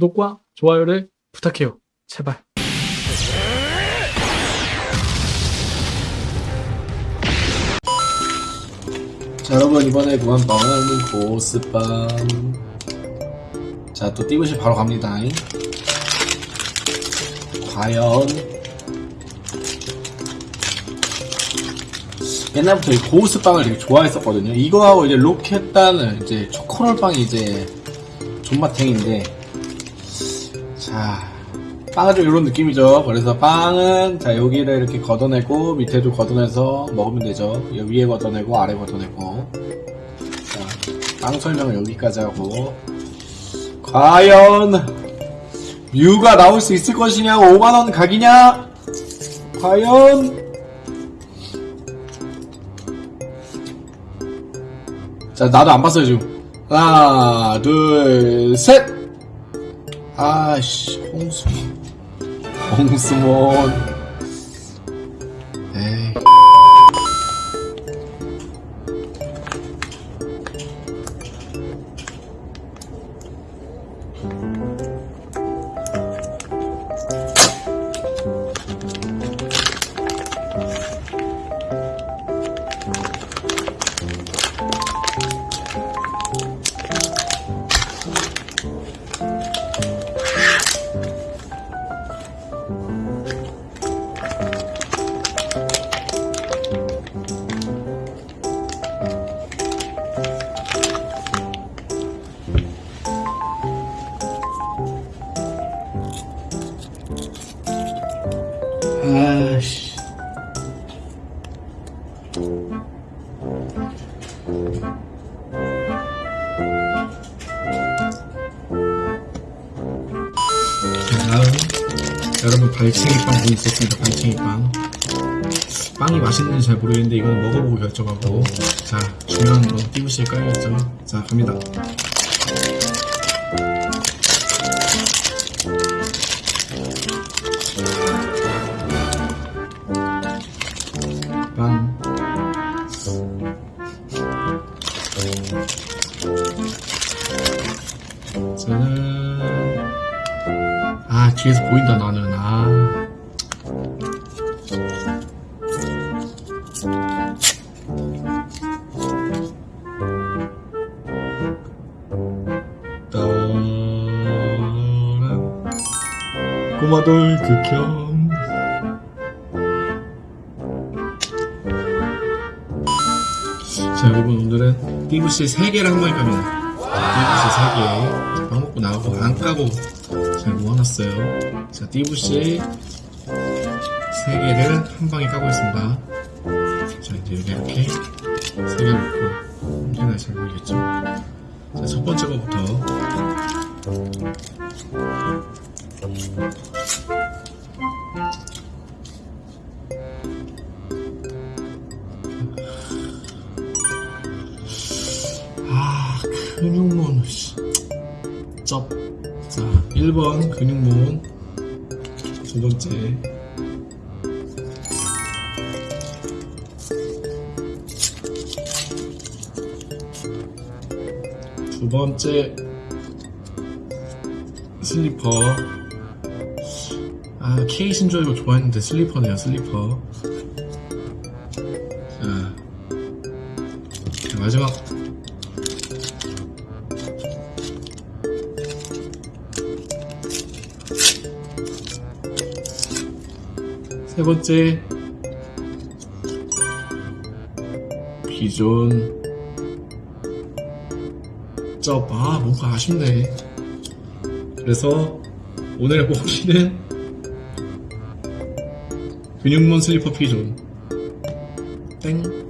구독과 좋아요를 부탁해요. 제발. 자 여러분 이번에 구한 빵은 고스빵 자또 띠부시 바로 갑니다 과연 옛날부터 이 고스빵을 되게 좋아했었거든요 이거하고 이제 로켓단은 이제 초코롤빵이 이제 존맛탱인데 자 빵은 좀 이런 느낌이죠. 그래서 빵은 자 여기를 이렇게 걷어내고 밑에도 걷어내서 먹으면 되죠. 위에 걷어내고 아래 걷어내고. 자 빵 설명은 여기까지 하고. 과연 뮤가 나올 수 있을 것이냐? 5만원 각이냐? 과연 자 나도 안 봤어요 지금. 하나 둘셋 아씨 홍수 홍수몬 에이 여러분 발챙이빵 보있었습니다 발챙이빵. 빵이 맛있는지 잘 모르겠는데 이건 먹어보고 결정하고. 자 중요한 건 띠부씨에 깔렸죠? 자 갑니다 짜잔 아 뒤에서 보인다 나는. 아. 꼬마돌 극혐 자 여러분 오늘은 띠부씨 3개를 한 번에 갑니다 띠부씨 3개 빵 먹고 나가고 안 까고 잘 모아놨어요. 자 띠부씨. 3개를 한 방에 까고 있습니다. 자 이제 이렇게 3개 놓고 언제나 잘 보이겠죠? 자 첫 번째 거부터 근육몬 씨. 쩝. 자 1번 근육몬 두 번째. 두 번째. 슬리퍼. 아 K 신조 이거 좋아했는데 슬리퍼네요 슬리퍼. 자, 자 마지막 세 번째. 비존. 쩝아 뭔가 아쉽네. 그래서 오늘 뽑기는 근육몬 슬리퍼 피존. 땡